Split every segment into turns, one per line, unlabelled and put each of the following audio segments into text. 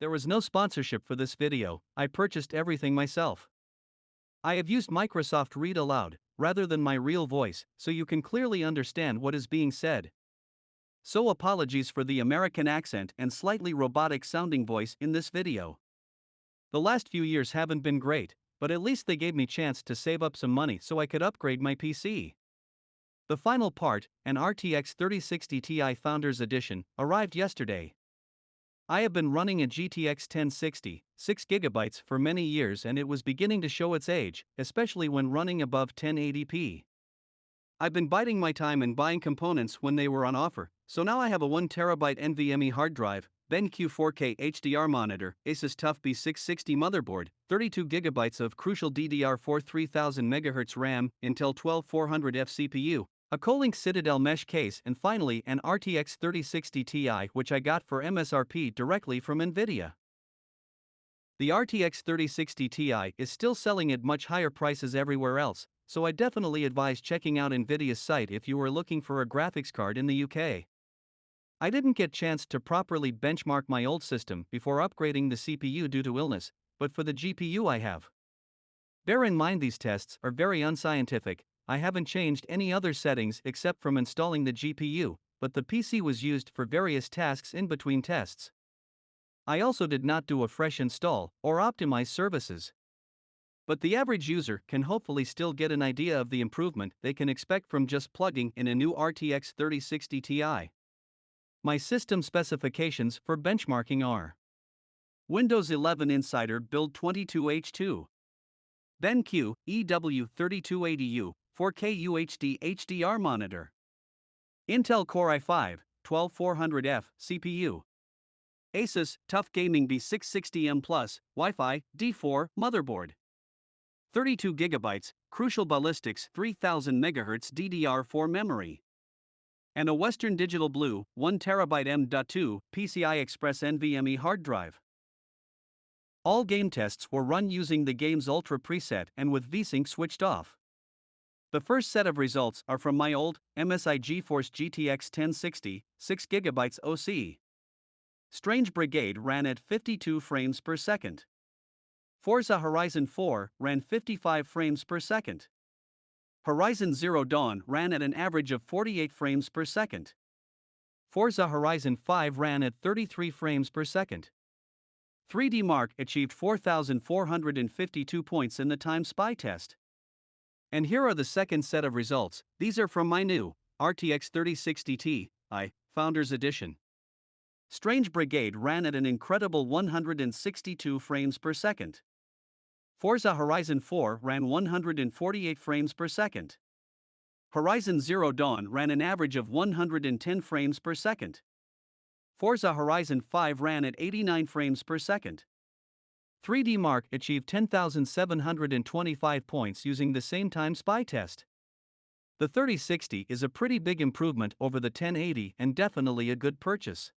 There was no sponsorship for this video, I purchased everything myself. I have used Microsoft Read Aloud, rather than my real voice, so you can clearly understand what is being said. So apologies for the American accent and slightly robotic sounding voice in this video. The last few years haven't been great, but at least they gave me chance to save up some money so I could upgrade my PC. The final part, an RTX 3060 Ti Founders Edition, arrived yesterday. I have been running a GTX 1060, 6GB for many years and it was beginning to show its age, especially when running above 1080p. I've been biding my time and buying components when they were on offer, so now I have a 1TB NVMe hard drive, BenQ 4K HDR monitor, Asus TUF B660 motherboard, 32GB of crucial DDR4 3000MHz RAM, Intel 12400F CPU, a Kolink Citadel mesh case, and finally an RTX 3060 Ti which I got for MSRP directly from Nvidia. The RTX 3060 Ti is still selling at much higher prices everywhere else, so I definitely advise checking out Nvidia's site if you are looking for a graphics card in the UK. I didn't get chance to properly benchmark my old system before upgrading the CPU due to illness, but for the GPU I have. Bear in mind these tests are very unscientific, I haven't changed any other settings except from installing the GPU, but the PC was used for various tasks in between tests. I also did not do a fresh install or optimize services. But the average user can hopefully still get an idea of the improvement they can expect from just plugging in a new RTX 3060 Ti. My system specifications for benchmarking are Windows 11 Insider Build 22H2 BenQ EW3280U 4K UHD HDR monitor. Intel Core i5 12400F CPU. Asus TUF Gaming B660M Plus Wi-Fi D4 motherboard. 32 GB Crucial Ballistix 3000 MHz DDR4 memory. And a Western Digital Blue 1TB M.2 PCI Express NVMe hard drive. All game tests were run using the game's Ultra preset and with VSync switched off. The first set of results are from my old MSI GeForce GTX 1060, 6GB OC. Strange Brigade ran at 52 frames per second. Forza Horizon 4 ran 55 frames per second. Horizon Zero Dawn ran at an average of 48 frames per second. Forza Horizon 5 ran at 33 frames per second. 3D Mark achieved 4,452 points in the Time Spy test. And here are the second set of results. These are from my new RTX 3060 Ti Founders Edition. Strange Brigade ran at an incredible 162 frames per second. Forza Horizon 4 ran 148 frames per second. Horizon Zero Dawn ran an average of 110 frames per second. Forza Horizon 5 ran at 89 frames per second. 3D Mark achieved 10,725 points using the same time spy test. The 3060 is a pretty big improvement over the 1080 and definitely a good purchase.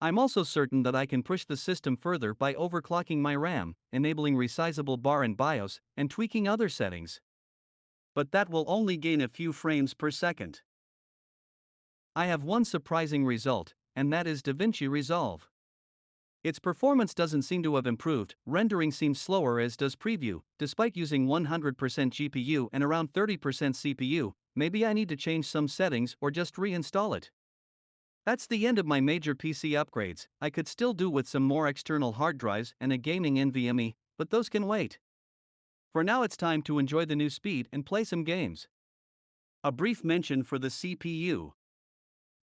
I'm also certain that I can push the system further by overclocking my RAM, enabling resizable bar and BIOS, and tweaking other settings. But that will only gain a few frames per second. I have one surprising result, and that is DaVinci Resolve. Its performance doesn't seem to have improved, rendering seems slower as does preview, despite using 100% GPU and around 30% CPU. Maybe I need to change some settings or just reinstall it. That's the end of my major PC upgrades. I could still do with some more external hard drives and a gaming NVMe, but those can wait. For now, it's time to enjoy the new speed and play some games. A brief mention for the CPU.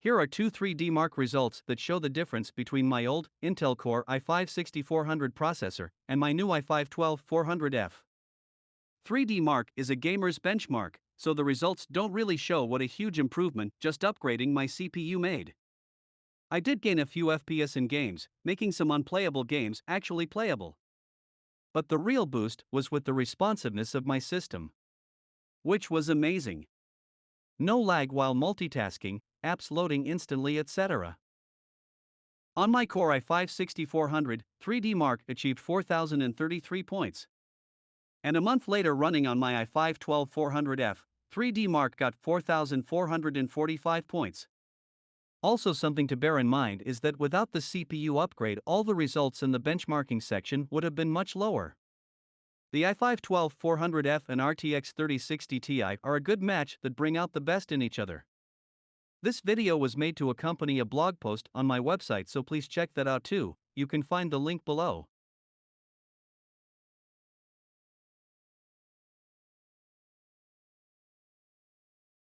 Here are two 3D Mark results that show the difference between my old Intel Core i5-6400 processor and my new i5-12400F. 3D Mark is a gamer's benchmark, so the results don't really show what a huge improvement just upgrading my CPU made. I did gain a few FPS in games, making some unplayable games actually playable. But the real boost was with the responsiveness of my system. Which was amazing. No lag while multitasking, apps loading instantly, etc. On my Core i5-6400, 3D Mark achieved 4,033 points. And a month later running on my i5-12400F, 3D Mark got 4,445 points. Also something to bear in mind is that without the CPU upgrade all the results in the benchmarking section would have been much lower. The i5 12400F and RTX 3060 Ti are a good match that bring out the best in each other. This video was made to accompany a blog post on my website so please check that out too, you can find the link below.